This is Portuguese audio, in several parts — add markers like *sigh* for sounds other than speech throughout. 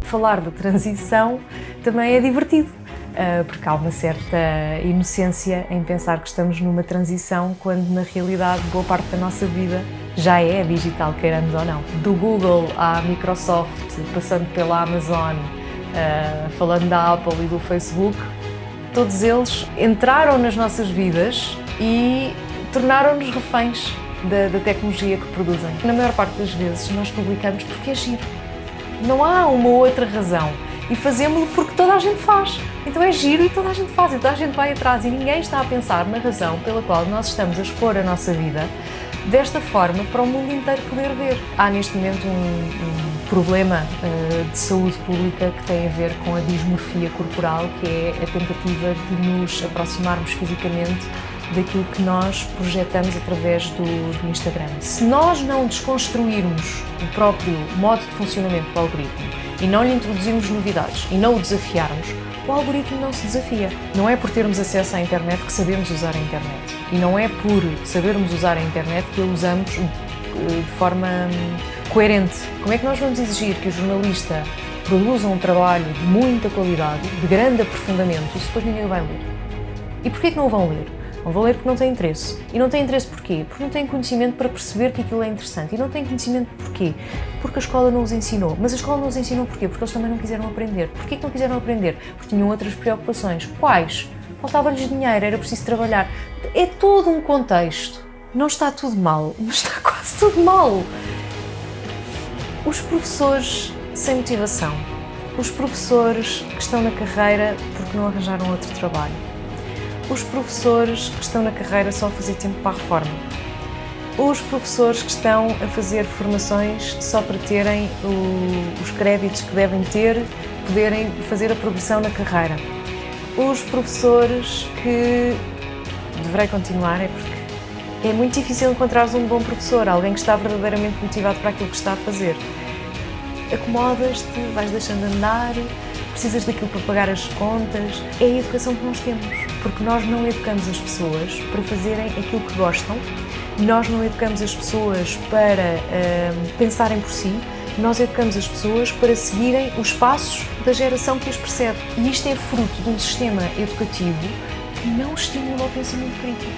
falar de transição também é divertido, uh, porque há uma certa inocência em pensar que estamos numa transição, quando na realidade boa parte da nossa vida já é digital, queiramos ou não. Do Google à Microsoft, passando pela Amazon, uh, falando da Apple e do Facebook, todos eles entraram nas nossas vidas e tornaram-nos reféns da, da, tecnologia que produzem. Na maior parte das vezes nós publicamos porque é giro. Não há uma outra razão. E fazemos-lo porque toda a gente faz. Então é giro e toda a gente faz, e toda a gente vai atrás e ninguém está a pensar na razão pela qual nós estamos a expor a nossa vida desta forma para o mundo inteiro poder ver. Há neste momento um, um problema uh, de saúde pública que tem a ver com a dismorfia corporal, que é a tentativa de nos aproximarmos fisicamente daquilo que nós projetamos através do, do, Instagram. Se nós não desconstruirmos o próprio modo de funcionamento do algoritmo e não lhe introduzirmos novidades e não o desafiarmos, o algoritmo não se desafia. Não é por termos acesso à internet que sabemos usar a internet. E não é por sabermos usar a internet que a usamos eh, de forma hum, coerente. Como é que nós vamos exigir que o jornalista produza um trabalho de muita qualidade, de grande aprofundamento, e depois ninguém vai ler? E porquê que não o vão ler? Não vão ler porque não têm interesse. E não têm interesse porquê? Porque não têm conhecimento para perceber que aquilo é interessante. E não têm conhecimento porquê? Porque a escola não os ensinou. Mas a escola não os ensinou porquê? Porque eles também não quiseram aprender. Porquê que não quiseram aprender? Porque tinham outras preocupações. Quais? Faltava-lhes dinheiro, era preciso trabalhar. É todo um contexto. Não está tudo mal, mas está *laughs* quase tudo mal. Os professores sem motivação. Os professores que estão na carreira porque não arranjaram outro trabalho os professores que estão na carreira só a fazer tempo para a reforma, os professores que estão a fazer formações só para terem o, os créditos que devem ter, poderem fazer a progressão na carreira, os professores que deverei continuar é porque é muito difícil encontrar um bom professor, alguém que está verdadeiramente motivado para aquilo que está a fazer. Acomodas-te, vais deixando andar, precisas daquilo para pagar as contas. É a educação que nós temos, porque nós não educamos as pessoas para fazerem aquilo que gostam, nós não educamos as pessoas para uh, pensarem por si, nós educamos as pessoas para seguirem os passos da geração que as precede. E isto é fruto de um sistema educativo que não estimula o pensamento crítico,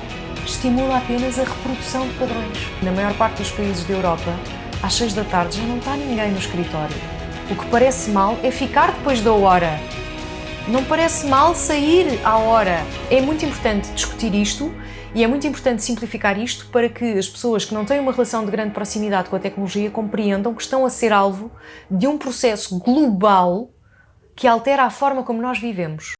estimula apenas a reprodução de padrões. Na maior parte dos países da Europa, às seis da tarde já não está ninguém no escritório o que parece mal é ficar depois da hora. Não parece mal sair à hora. É muito importante discutir isto e é muito importante simplificar isto para que as pessoas que não têm uma relação de grande proximidade com a tecnologia compreendam que estão a ser alvo de um processo global que altera a forma como nós vivemos.